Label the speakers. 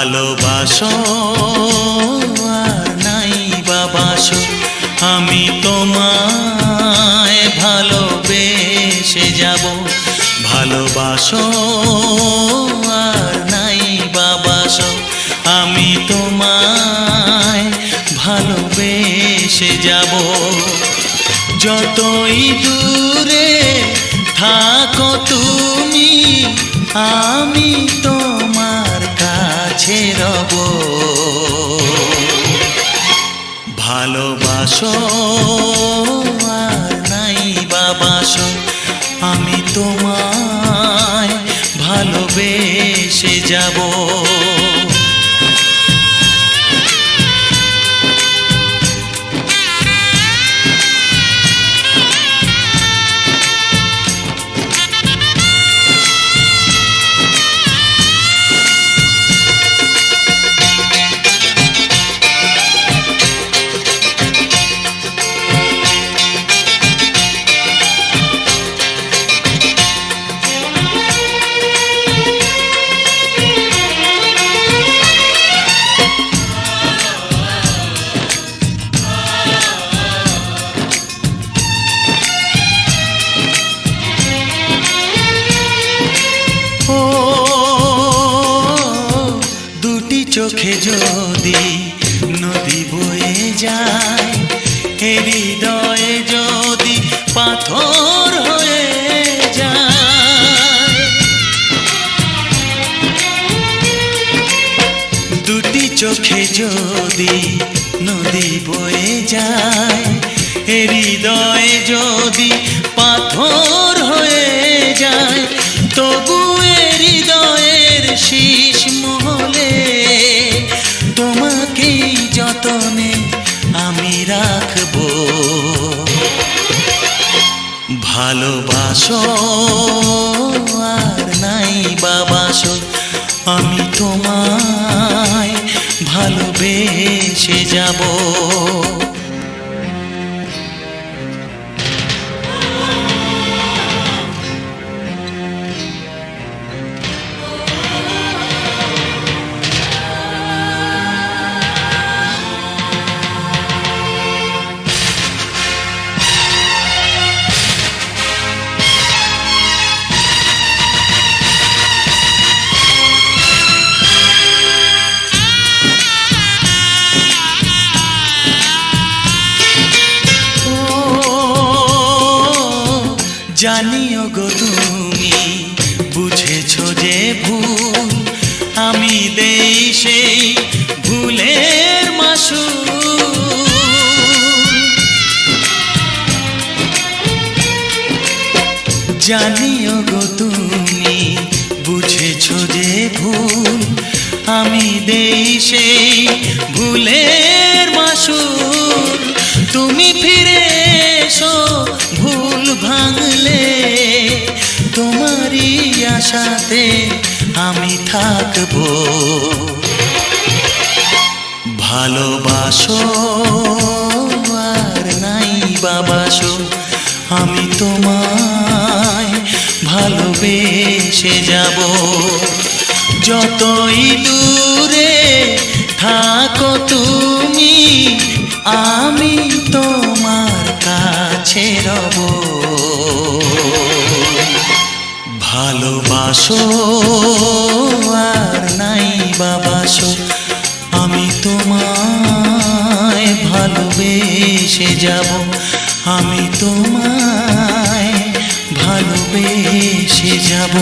Speaker 1: ভালোবাসো আর নাই বাবাসো আমি তোমায় ভালোবেসে যাব। ভালোবাসো আর নাই বাবাসো আমি তোমায় ভালোবেসে যাব। যতই দূরে থাকো তুমি, আমি ভালোবাসো আর নাই বাবাসো আমি তোমায় ভালোবেসে যাব। চোখে যদি নদী বয়ে যায় হৃদয়ে যদি পাথর হয়ে যায়। দুটি চোখে যদি নদী বয়ে যায় হৃদয়ে যদি পাথর যতনে আমি রাখব। ভালোবাসো আর নাই বাবাসো আমি তোমায় ভালোবেসে যাব। জানিও গো তুমি, বুঝেছ যে ভুল। আমি সেই ভুলের মাসু জানিও গো তুমি, বুঝেছ যে ভুল। আমি সেই ভুলের মাসুর তুমি ফিরে এসো আশাতে আমি থাকব। ভালোবাসো আর নাই বাবাসো, আমি তোমায় ভালোবেসে যাব। যতই দূরে থাকো তুমি, আমি তোমার ভালোবাসো আর নাই বাবাসো আমি তোমায় ভালোবেসে যাব। আমি তোমায় ভালোবেসে যাব।